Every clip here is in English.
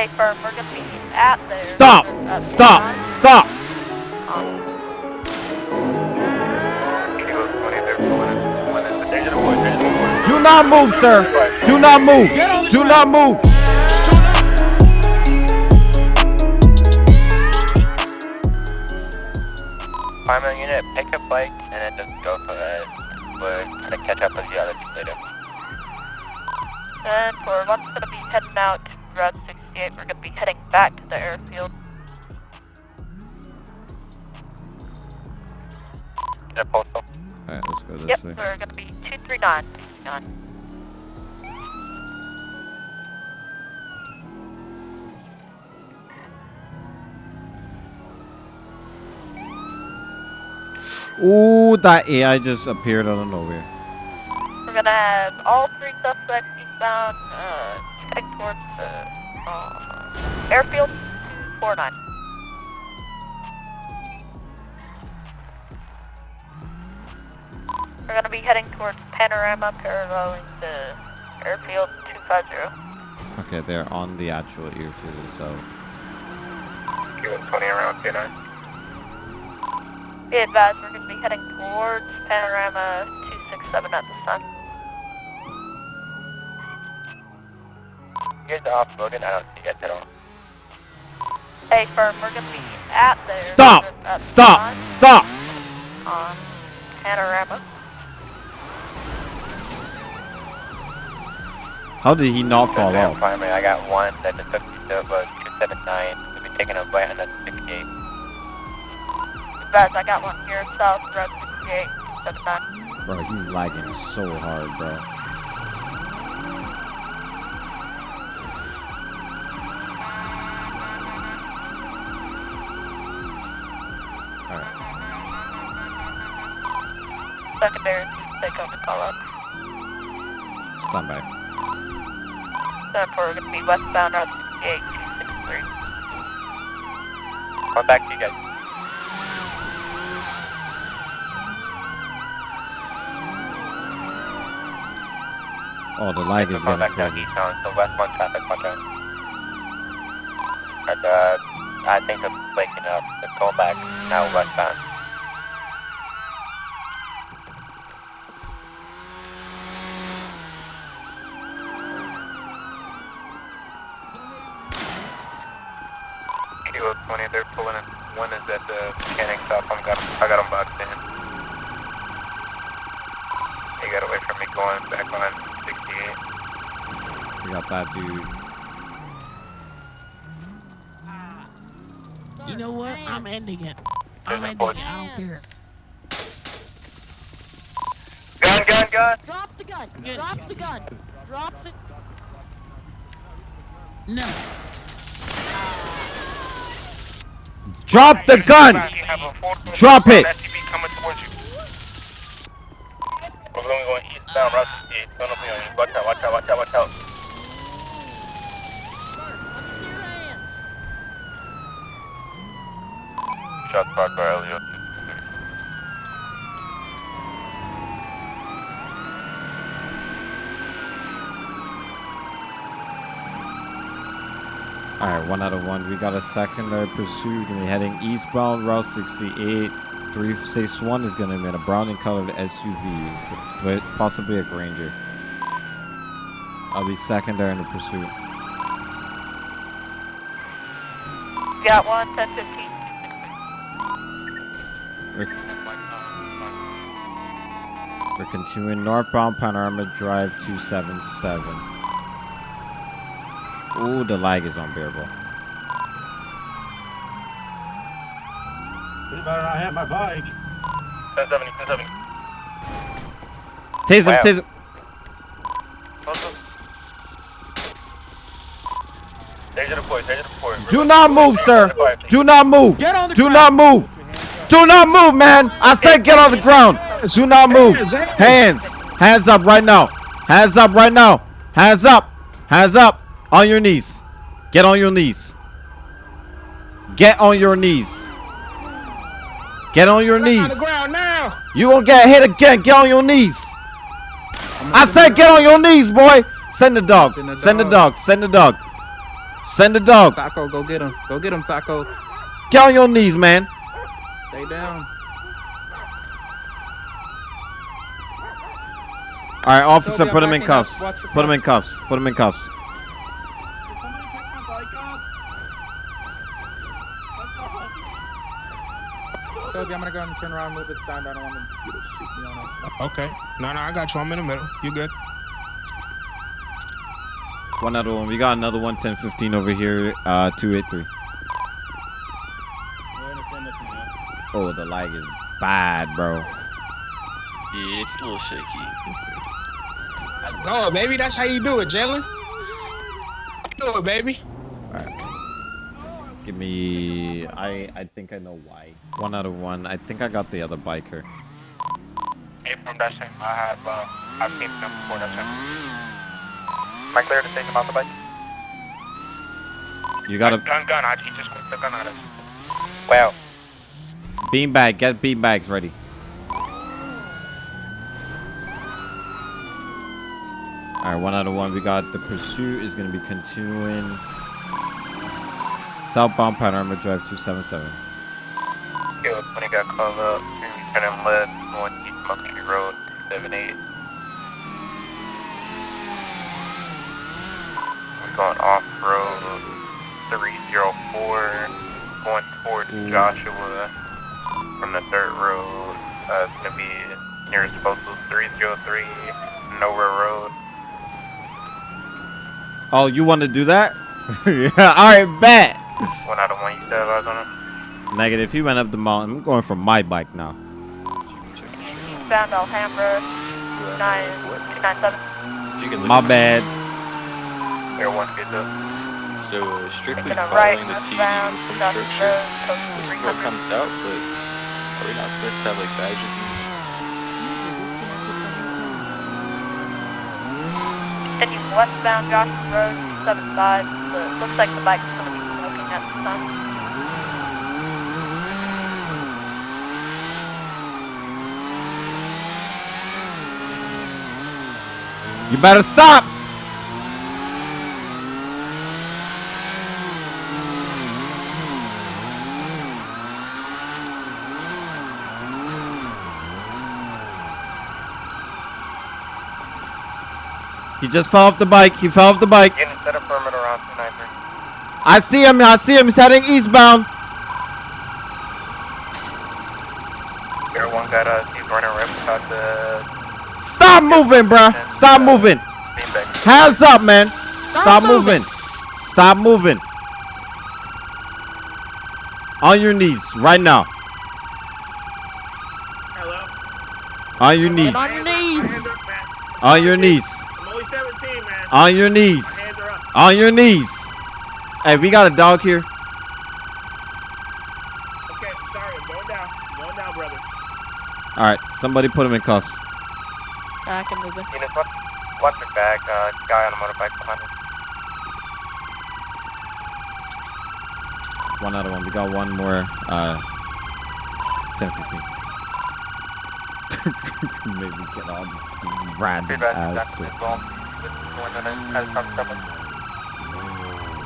Hey, firm, we're gonna be at there. Stop! at Stop! the Stop! Um, Do not move, sir. Do not move. Do not move. Fireman unit, pick up bike and then just go for it. We're gonna catch up with the other two later. and for one's gonna be heading out back to the airfield. Is postal? Alright, let's go this Yep, way. we're gonna be 239. 239. Ooh, that AI just appeared out of nowhere. We're gonna have all three suspects eastbound, uh, heading towards the uh, Uh, airfield 49. We're gonna be heading towards Panorama, paralleling the airfield 250. Okay, they're on the actual airfield itself. Give it 20 around 29. Be advised, we're gonna be heading towards Panorama 267 at this time. You guys off-roading? I don't see you at all. Hey, firm, we're gonna be at there. Stop! at Stop! time Stop! On Panorama. How did he not fall Goddamn off? Fireman, I got one that just took me to uh, 279. We'll be taking a right on that 68. Advised, I got one here south, Route 68, 79. Bro, he's lagging so hard, bro. Secondary, please take over call up. stand by. Therefore, we're gonna be westbound Route 68, 263. Come back to you guys. Oh, the lag is Come getting back down crazy. eastbound, so westbound traffic, watch out. And, uh, I think it's waking up. It's going back now westbound. Kilo 20, they're pulling in. One is at the mechanic shop. I'm got, I got them boxed in. They got away from me going back on 68. We got that dude. You know what? I'm ending it. I'm ending it. I don't care. Gun, gun, gun! Drop the gun. Drop the gun. Drop the. No. Drop the gun! Drop it! SUV coming towards you. We're going going eastbound, route 68. Don't open on you. Watch out, watch out, watch out, watch out. Let me see your hands. Shots fired by Elliot. Alright, one out of one. We got a secondary pursuit. Gonna be heading eastbound, Route 68. 361 is gonna be in a brown and colored SUV, with possibly a Granger. I'll be secondary in the pursuit. Got one, 1015. We're continuing northbound Panorama Drive 277. Ooh, the lag is unbearable. You better not hit my bike. 1070, 1070. Tase him, Wow. tase him. Danger deployed, danger deployed. Do not move, sir. Do not move. Get on the Do ground. not move. Do not move, man. I said get on the ground. Do not move. Hands. Hands up right now. Hands up right now. Hands up. Hands up. On your knees. Get on your knees. Get on your knees. Get on your On the knees. ground now. You gonna get hit again. Get on your knees. I said get on your knees, boy. Send the dog. Send the Send the dog. dog. Send the dog. Send the dog. Taco, go get him. Go get him, Taco. Get on your knees, man. Stay down. All right, officer, put him in cuffs. Put him in cuffs. Put him in cuffs. Toby, I'm gonna go ahead and turn around, move it side. I don't want you to shoot me on it. Okay. No, no, I got you. I'm in the middle. You good? One other one. We got another one, 10, 15 over here. Uh, 283. Oh, the lag is bad, bro. Yeah, it's a little shaky. Go, baby. That's how you do it, Jalen. Do it, baby. Give me. I I think I know why. One out of one. I think I got the other biker. Hey, from that same, I have, uh, I've seen them before that same. Am I clear to take him out the bike? You got a Gun, gun, I, he just whipped the gun at us. Well, beanbag. Get beanbags ready. All right, one out of one. We got the pursuit is going to be continuing. Southbound Panorama Drive 277. Yo, when he got called up, he turning left, going east Monkey Road, 78. We're going off road 304, going towards Joshua from the third road. Uh, it's gonna be near nearest postal 303, Nowhere Road. Oh, you want to do that? yeah. All right, bet. One out of one, you said I on him. Negative. He went up the mountain. I'm going for my bike now. Eastbound Alhambra, 297. If you can look My bad. There, one gets up. So uh, strictly Making a right, following the TD westbound, from Joshua structure, Road, close it still comes out, but are we not supposed to have like badges and Continue westbound Joshua Road, 275. The, looks like the bike's going to be smoking at the sun. You better stop. He just fell off the bike. He fell off the bike. Getting set up perimeter around 293. I see him. I see him. He's heading eastbound. There, one got us. He's running right beside the Stop moving, bro. Stop moving. Hands up, man. Stop moving. Stop moving. On your knees right now. Hello? On your knees. On your knees. Hands up, man. On your knees. I'm only 17, man. On your knees. Hands up. On your knees. Hey, we got a dog here. Okay, I'm sorry. I'm going down. I'm going down, brother. All right, somebody put him in cuffs. I can move it. Enos, watch, watch your back. Uh, guy on a motorbike behind us. One other one. We got one more. Uh, 10, 15. Maybe get on this random Feedback, ass shit. as well. This is one that has come from us.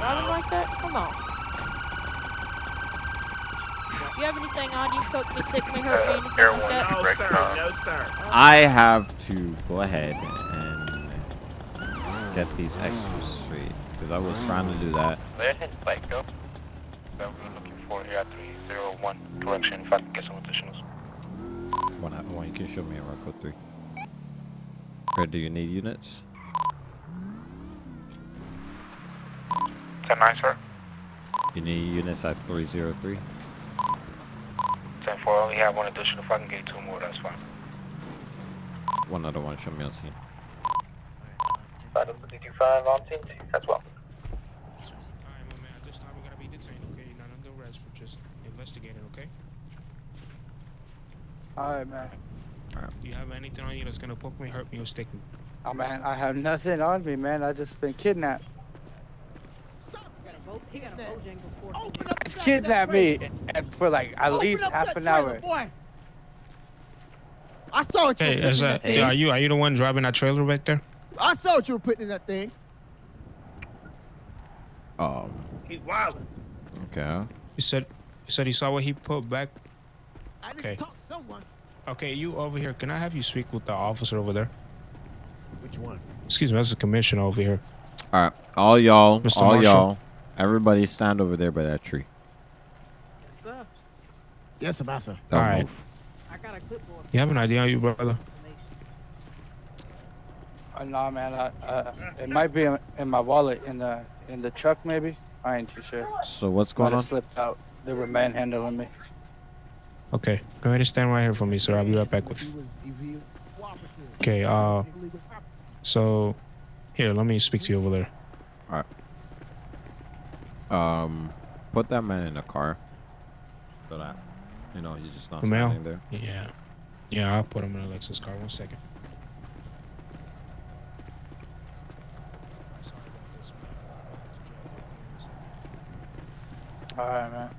Nothing like that? Come on. You have anything on you? Poke me, sick me, hurt me, anything like that? No, sir. No, sir. I have to go ahead and get these extras straight because I was trying to do that. Let his bike go. So we're looking for here at 301 direction if I can get some additionals. One other one. You can show me around code three. Or do you need units? 10 9, sir. You need units at 303. 10 4, only have one additional. If I can get two more, that's fine. One other one. Show me on scene. 525 on team 2 as well. Alright, my man. At this time, we're gonna be detained, okay? You're not under arrest for just investigating, okay? Alright, man. Do you have anything on you that's gonna poke me, hurt me, or stick me? Oh, man, I have nothing on me, man. I just been kidnapped. It's kidnapped me and for like at least half an hour. Boy. I saw what you Hey, were is putting in that, that thing. yeah, are you are you the one driving that trailer back there? I saw what you were putting in that thing. Um. He's wild. Okay. He said, he said he saw what he put back. I need Okay. to talk to someone. Okay, you over here. Can I have you speak with the officer over there? Which one? Excuse me, that's the commissioner over here. All right. All y'all. All y'all. Everybody stand over there by that tree. Yes, Ambassador. Don't All right. move. I got a clipboard. You have an idea, you brother? Uh, nah, man. I, uh, it might be in, in my wallet in the in the truck, maybe. I ain't too sure. So what's Might going have on? slipped out. They were manhandling me. Okay, go ahead and stand right here for me, sir. I'll be right back with you. was illegal cooperative. Okay, uh, so here, let me speak to you over there. Um, put that man in the car. So that you know he's just not The mail? standing there. Yeah, yeah, I'll put him in a Lexus car. One second. All right, man.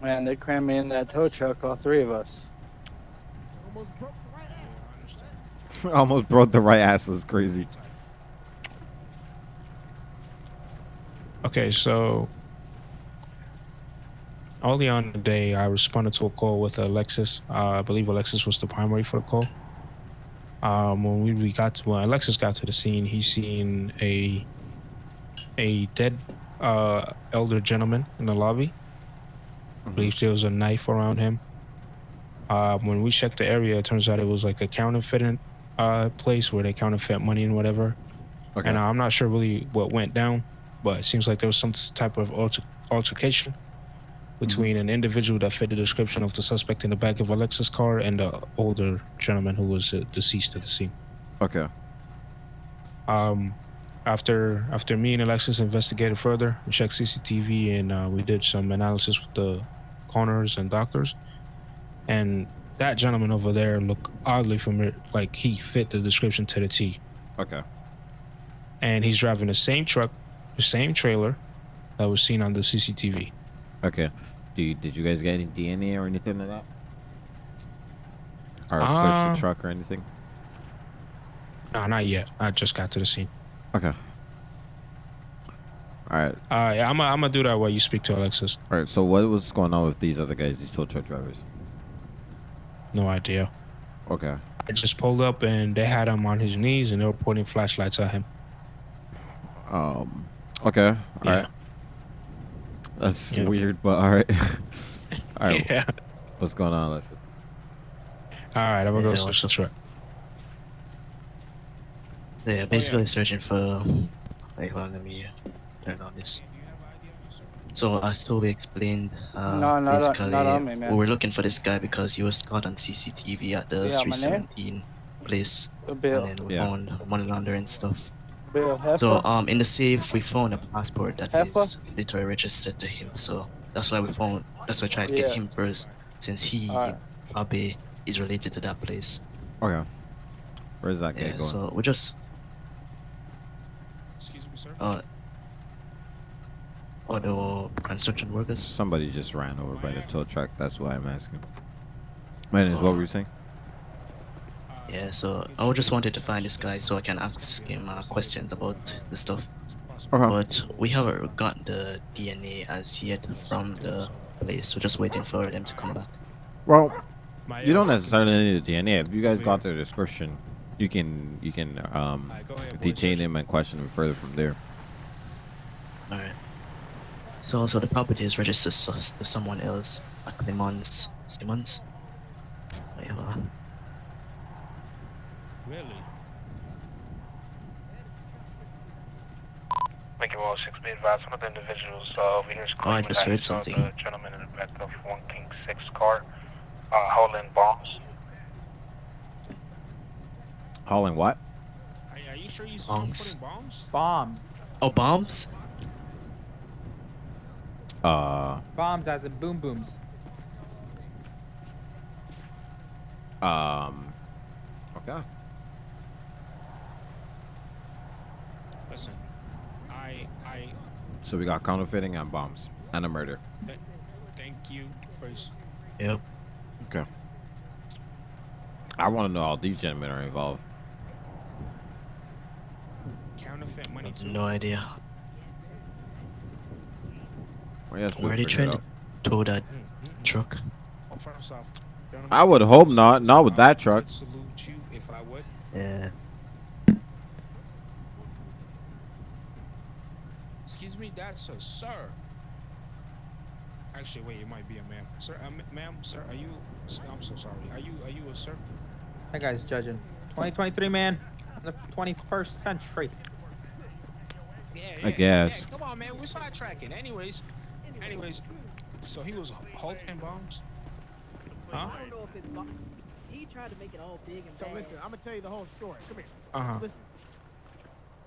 Man, they crammed me in that tow truck, all three of us. Almost broke the right ass. Almost broke the right ass. Is crazy. Okay, so early on the day, I responded to a call with Alexis. Uh, I believe Alexis was the primary for the call. Um, when we, we got to, when Alexis got to the scene, he seen a a dead uh, elder gentleman in the lobby. I believe there was a knife around him. Uh, when we checked the area, it turns out it was like a counterfeiting uh, place where they counterfeit money and whatever. Okay. And I'm not sure really what went down, but it seems like there was some type of alter- altercation between an individual that fit the description of the suspect in the back of Alexis's car and the older gentleman who was uh, deceased at the scene. Okay. Um, after after me and Alexis investigated further, we checked CCTV and uh, we did some analysis with the coroners and doctors, and that gentleman over there looked oddly familiar, like he fit the description to the T. Okay. and he's driving the same truck, the same trailer that was seen on the CCTV. Okay. Do you, did you guys get any DNA or anything like that? Or search Um, the truck or anything? No, not yet. I just got to the scene. Okay. All right. Uh, yeah, I'm gonna I'm gonna do that while you speak to Alexis. All right. So what was going on with these other guys? These tow truck drivers. No idea. Okay. I just pulled up and they had him on his knees and they were pointing flashlights at him. Um. Okay. All Yeah. right. That's Yeah. weird, but all right. all right. Yeah. What's going on, Alexis? All right, I'm gonna go Yeah, search the truck. Yeah, basically searching for. Wait, hold on, let me turn on this. So as Toby explained, uh, No, not on- basically not on me, man. we were looking for this guy because he was caught on CCTV at the Yeah, my 317 place, Bill. and then we Yeah. found money laundering stuff. Bill So um, in the safe we found a passport that Heffa? is literally registered to him. So that's why we found. That's why I tried to Yeah. get him first, since he Alright. probably is related to that place. Okay. Where's that guy Yeah. going? So we just Excuse me, sir. uh. Other construction workers. Somebody just ran over by the tow truck. That's why I'm asking. My name is what were you saying? Yeah, so I just wanted to find this guy so I can ask him uh, questions about the stuff. Okay. But we haven't got the DNA as yet from the place. We're just waiting for them to come back. Well, you don't necessarily need the DNA. If you guys got the description, you can you can um Alright, go ahead, boys. detain him and question him further from there. Alright. So also the property is registered s- to someone else, a Clemens Simmons. Wait, hold on. Really? Make six be advised, one of the individuals uh, over here is Oh, I just heard something. The gentleman in the back of one King Six car, uh, holding bombs. Hauling what? Are, are you sure you saw him Bombs. putting bombs? Bombs. Oh, bombs? Uh, Bombs as in boom booms. um, okay. Listen, I I So we got counterfeiting and bombs and a murder. th- thank you first. Yep. Okay. I want to know how these gentlemen are involved. counterfeit money too? No idea. I guess we'll Where are they figure it trying to tow that Mm, mm, mm. truck? First off, gentlemen, I would hope not. Not with that truck. Salute you if I would. Yeah. Excuse me, that's a sir. Actually, wait, it might be a ma'am. Sir, uh, ma'am, sir, are you? I'm so sorry. Are you? Are you a sir? That guy's judging. 2023, man. In the 21st century. Yeah, I guess. Yeah, come on, man. We're sidetracking. Anyways, anyways. So he was hulking bombs. Huh? I don't know if it's. bo- He tried to make it all big and So bad. listen, I'm gonna tell you the whole story. Come here. Uh huh. Listen.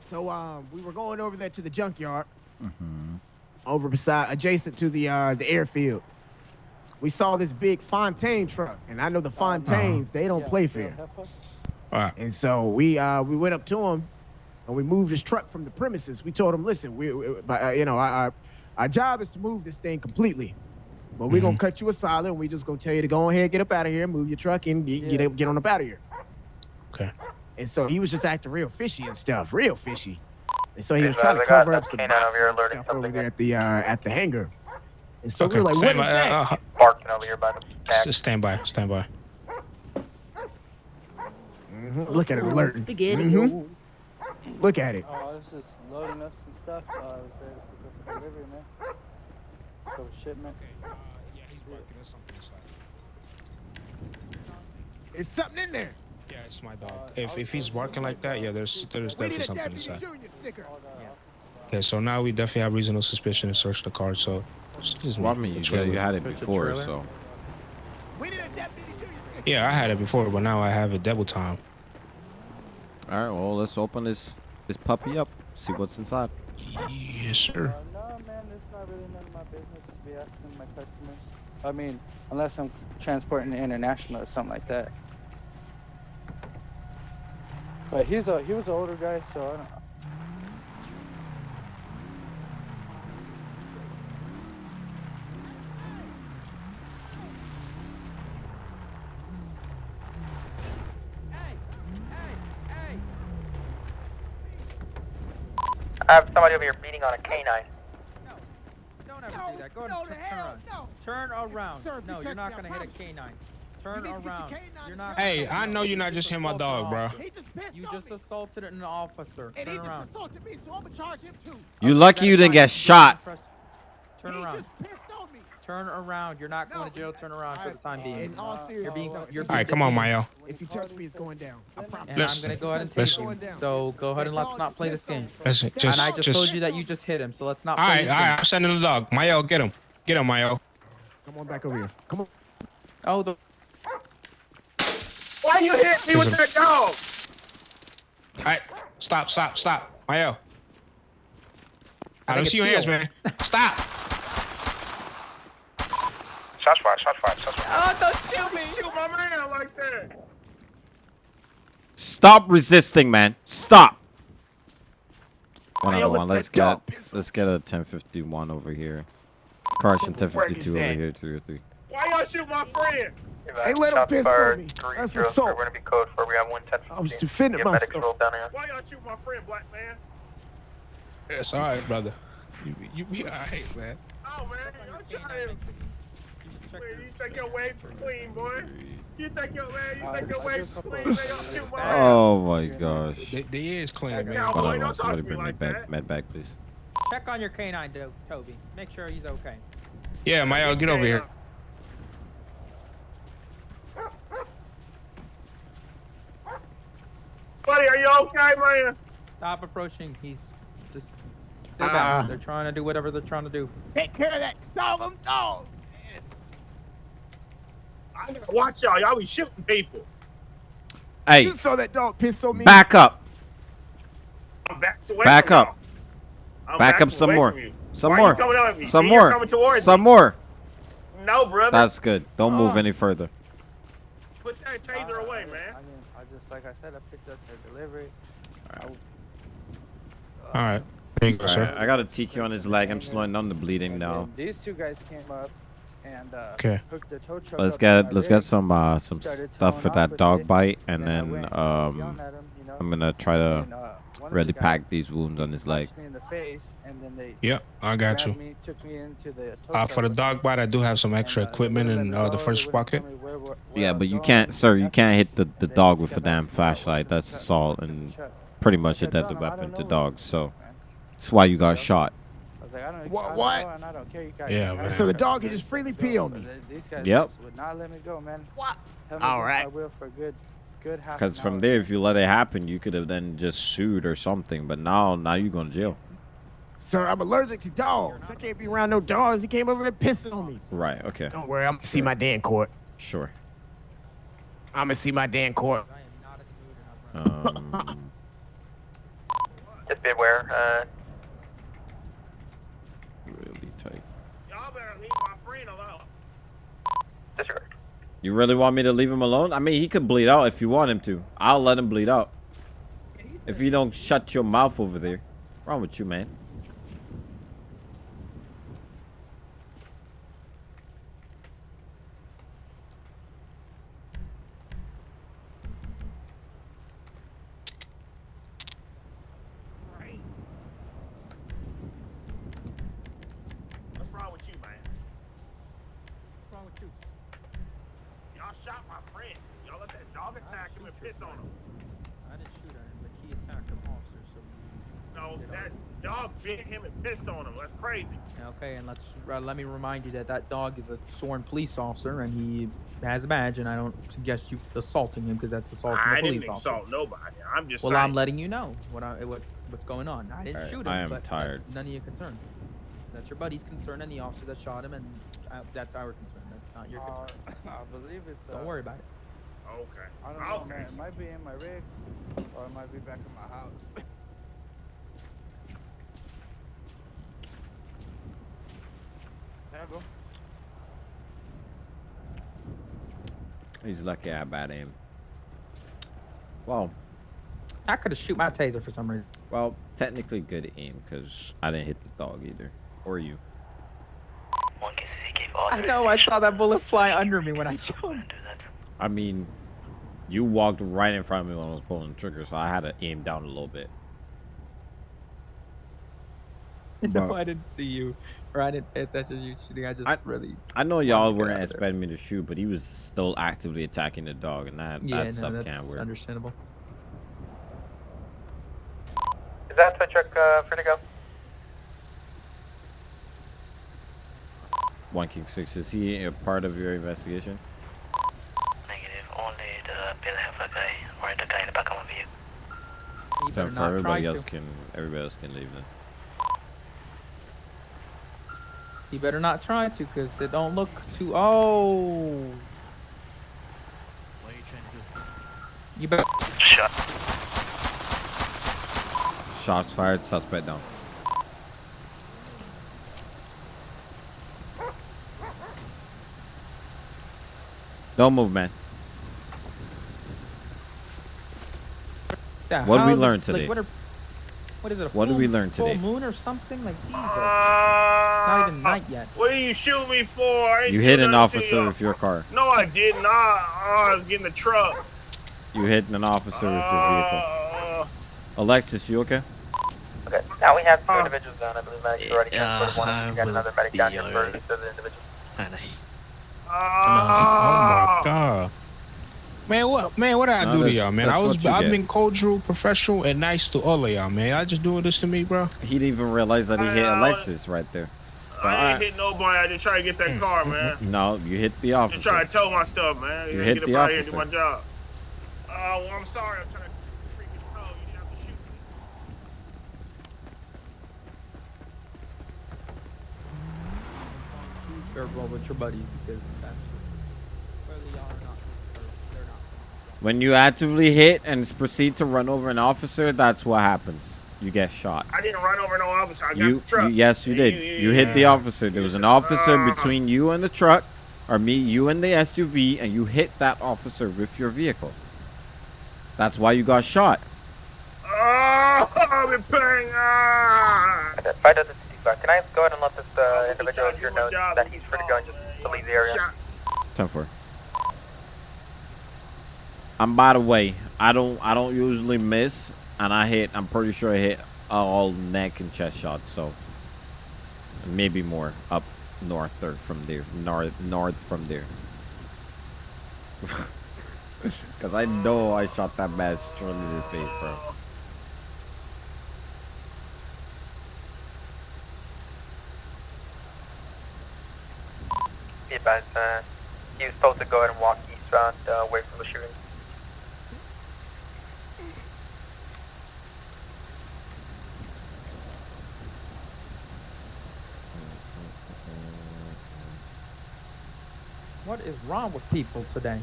So um, we were going over there to the junkyard, Mhm. over beside, adjacent to the uh the airfield. We saw this big Fontaine truck, and I know the Fontaines. They don't play fair. All right. And so we uh we went up to him, and we moved his truck from the premises. We told him, listen, we, we uh, you know, our, our our job is to move this thing completely. But we're gonna cut you a solid, and we just gonna tell you to go ahead, get up out of here, move your truck, and get get, get on up out of here. Okay. And so he was just acting real fishy and stuff, real fishy. And so he was trying to guys, I got cover up some canine over here and alerting stuff over something. there at the uh, at the hangar. And so okay. we were like, what stand is that? Uh, uh, Barking over here by the s- stand by. Stand by. Mhm, Look at it alerting. Spaghetti. Mhm. Look at it. Oh, I was just loading up some stuff. Uh, I was there to pick up a delivery, man. So shipment. Okay. Uh, yeah, he's barking. There's something inside. It's something in there. Yeah, it's my dog. If if he's barking like that, yeah, there's there's definitely something inside. Okay, so now we definitely have reasonable suspicion to search the car. So, excuse me. Well, I mean, you, you had it before, so. We need a Deputy Junior sticker. Yeah, I had it before, but now I have it double time. All right, well, let's open this this puppy up. See what's inside. Yes, sir. Uh, no, man, it's not really none of my business to be asking my customers. I mean, unless I'm transporting international or something like that. But he's a he was an older guy, so I don't. I have somebody over here beating on a canine. No, don't ever No, do that. Go no, ahead and turn hell, around. no. Turn around. Sir, you no, touch you're not gonna hit a promise. canine. Turn need to get your around. You're not. Hey, I know you're not just hitting my dog, bro. He just You just me. assaulted an officer. And he Turn just around. assaulted me, so I'm gonna charge him too. You lucky you didn't get shot. Turn he around. just pissed on me. Turn around. You're not going to jail. Turn around for the time being. In all seriousness, You're being. You're All right, come on, Mayo. If you touch me, it's going down. I promise. And Listen, I'm gonna go ahead and take listen. you. So go ahead and let's not play this game. Listen, just, and I just, just. told you that you just hit him, so let's not All play this all game. right. I'm sending the dog. Mayo, get him. Get him, Mayo. Come on back over here. Come on. Oh, the Why you hit me with Listen. that dog? All right, stop, stop, stop. Mayo. I, I don't see your hands, man. Stop. Shots fired, shots fired, shots fired. Oh, don't shoot me! Shoot my man like that. Stop resisting, man. Stop. One Hey, other one. Let's get piss let's get a 1051 over here. Carson 1052 over that? here, 303. Why y'all shoot my friend? Uh, hey, let him Shots piss on fired, me. three That's zero assault. We're gonna be code for. We have one ten. I was defending Get medics myself. rolled down here. Why y'all shoot my friend, black man? It's all right, brother. You, you be all right, man. Oh man, y'all trying to. Man, you think your waves is clean, boy? You think your man? You think your waves is clean? They don't shoot my. Oh my gosh. They, they is clean, man. cowboy Hold on, don't on. Somebody bring me like back, that. med back, please. Check on your canine, Do- Toby. Make sure he's okay. Yeah, Mayo, get over here. Buddy, are you okay, man? Stop approaching. He's just stay Ah. back. They're trying to do whatever they're trying to do. Take care of that dog. I'm dog. I gotta watch y'all. Y'all be shooting people. Hey, You saw that dog piss on me. back up. I'm backed away Back from up. y'all. I'm Back up some more. Some Why more. You coming on me? Some See, more. coming towards Some me. more. No, brother. That's good. Don't move Oh. any further. Put that taser Uh, away, I, man. I mean, I just like I said, I picked up the delivery. I, All right. Uh, there you go, sir. I got a TQ on his leg. I'm slowing down the bleeding now. These two guys came up. And uh, Okay. hooked the tow truck Let's up get let's get some uh some stuff for that dog it, bite, and and then went and was um him, you know, I'm gonna try to and, uh, one the really pack these wounds on his leg. punched me in the face, and then they Yep, I got you. Me, took me into the tow Uh, for the dog bite, I do have some extra and, uh, equipment wouldn't in uh, the first pocket. tell me where- where- Yeah, but you can't, sir. You can't hit the the dog with a damn asking me about flashlight. That's assault and I and said, "Shut." pretty much a deadly telling him, "I weapon to dogs. So up, that's why you got shot. I was like, I don't, What- I don't what? know, and I don't care. You guys Yeah, man. So the dog but can just freely me pee on me. These guys Yep. would not let me go, man. What? Held me All against will for good, good Because from there, if you let it happen, you could have then just sued or something. But now, now you're going to jail. Sir, I'm allergic to dogs. I can't be around no dogs. He came over here pissing on me. Right. Okay. Don't worry, I'm gonna see my day in court. Sure. I'm gonna see my day in court. Um, Just beware. Uh, really tight. Y'all better leave my friend alone. disregard. You really want me to leave him alone? I mean, he could bleed out if you want him to. I'll let him bleed out. If you don't shut your mouth over there. What's wrong with you, man? What's wrong with you, man? What's wrong with you? Y'all shot my friend. Y'all let that dog attack him and piss on him. I didn't shoot at him, but he attacked an officer, so. No, that dog bit him and pissed on him. That's crazy. Okay, and let's uh, let me remind you that that dog is a sworn police officer, and he has a badge, and I don't suggest you assaulting him because that's assaulting I a police officer. I didn't officer. assault nobody. I'm just Well, saying. I'm letting you know what I, what's what's going on. I didn't Alright, shoot him, I am but tired. None of your concern. That's your buddy's concern and the officer that shot him, and uh, that's our concern. That's not your Uh, concern. I believe it's. Uh, Don't worry about it. Okay. I don't know, Okay. man. It might be in my rig, or it might be back in my house. there you go. He's lucky I had bad aim. Well, I could have shoot my taser for some reason. well, technically good aim because I didn't hit the dog either. Or you. I know. I saw that bullet fly under me when I jumped. I mean, you walked right in front of me when I was pulling the trigger, so I had to aim down a little bit. no, But- I didn't see you, or I didn't pay attention to you shooting. I just I- really. I know y'all weren't out of there. expecting me to shoot, but he was still actively attacking the dog, and that, Yeah, that no, stuff that's can't work. understandable. Is that tow truck uh, free to go? One King Six, is he a part of your investigation? Negative. Only the bill have a guy or the guy in the back of my vehicle. You So better for everybody try else to. can everybody else can leave then. You better not try to, cause it don't look too. Oh. What are you trying to do? You better. Shot. Shots fired, suspect down. Don't move, man. Yeah, What did we how's it- learn like, today? what, are, what is it? A What did we learn today? full moon or something? Like, Jesus. Uh, not even night yet. What did you shoot me for? You hit an officer you. with your car. No, I did not. Oh, I was getting the truck. You hit an officer with your vehicle. Uh, Alexis, you okay? Okay. Now we have two Uh, individuals down. I believe medics already Yeah, transported one. We got another medic down here for alright. each other individual. Kinda. Oh my uh, god. Man, what man, what did I No, do to y'all, man? I was I've get. been cordial, professional, and nice to all of y'all, man. Y'all just doing this to me, bro. He didn't even realize that he hit Uh, Alexis right there. I ain't hit nobody. I just try to get that car, man. No, you hit the Just trying officer. to tow my stuff, man. You gotta hit get the up out here and do my officer. job. Uh, well, I'm sorry. I'm trying to freaking tow. You didn't have to shoot me. Careful with your buddies because that's clearly y'all are not. Or They're not. When you actively hit and proceed to run over an officer, that's what happens. You get shot. I didn't run over no officer. I got You, the truck. you yes, you did. You hit the officer. There was an officer between you and the truck, or me, you and the SUV, and you hit that officer with your vehicle. That's why you got shot. Oh, I'm in pain. Ah. Okay. Fight at the city car. Can I go ahead and let this uh, individual here know that he's free to go and just to leave the area. 10 4. I'm by the way, I don't I don't usually miss and I hit I'm pretty sure I hit all neck and chest shots, so maybe more up north or from there. North north from there. Cause I know I shot that man straight in his face, bro. Be uh, he was supposed to go ahead and walk eastbound, uh, away from the shooting. What is wrong with people today?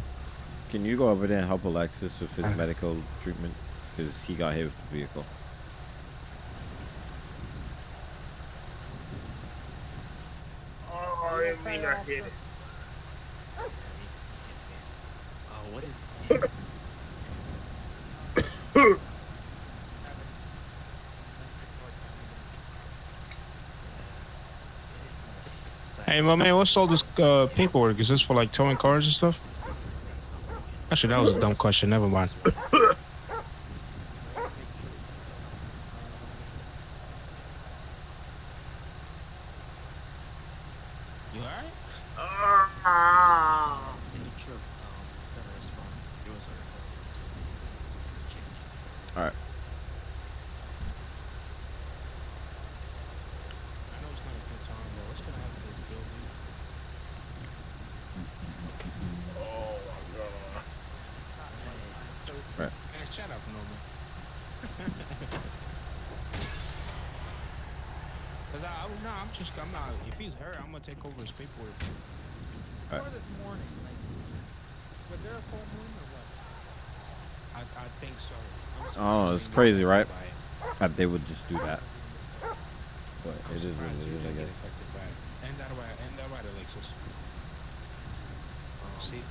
Can you go over there and help Alexis with his medical treatment? Because he got hit with the vehicle. Oh, I didn't mean I hit it. Oh, what is? Hey, my man, what's all this uh, paperwork? Is this for like towing cars and stuff? Actually, that was a dumb question. Never mind. You alright? In the truck, um, got a response. There was a referral, so it's check. All right. I know it's not a good time, but what's gonna happen to this building? Oh my god. Right. Man, shut up, Norman. Cause I, I, no, I'm just, I'm not. If he's hurt, I'm gonna take over his paperwork. Right. This morning, like, was there a full moon or what? I, I think so. Oh, it's crazy, right? it. That uh, they would just do that. But I'm it is what surprised it you is, I didn't guess. affected by it. And that right, and that right, Alexis. Um, See,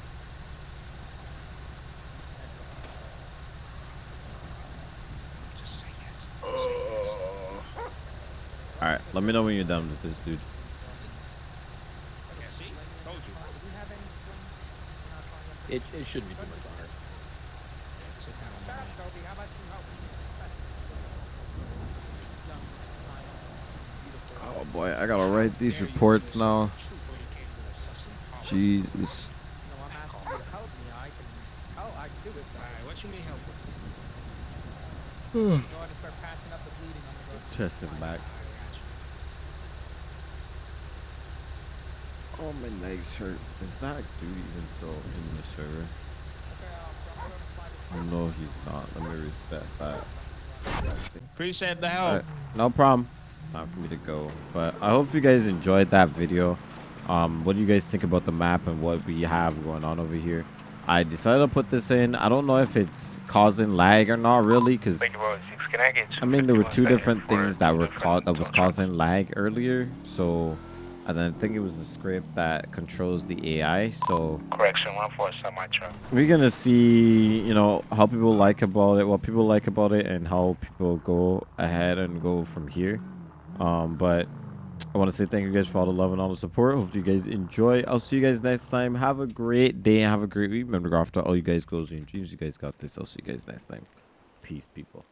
just say yes. Just say yes. All right, let me know when you're done with this dude. Yeah, see, told you. It, it shouldn't be too much longer. Oh boy, I gotta write these reports now. Jesus. No, I'm asking you to help me. I can, oh, I can do it. Alright, what you need help with? Go ahead and start patching up the bleeding on the road. Chest and back. Oh, Is that dude even still in the server? No, he's not. Let me reset that. Appreciate the help. Alright, no problem. Time for me to go. But I hope you guys enjoyed that video. Um, what do you guys think about the map and what we have going on over here? I decided to put this in. I don't know if it's causing lag or not really, because Lady Road 6, can I mean there were two different things that were caught that was causing lag earlier. So, and then I think it was the script that controls the AI. So Correction, 147, my truck. we're gonna see you know how people like about it what people like about it and how people go ahead and go from here. Um but i want to say thank you guys for all the love and all the support. Hope you guys enjoy. I'll see you guys next time. Have a great day have a great week. Remember go after all you guys goals and dreams. You guys got this. I'll see you guys next time. Peace people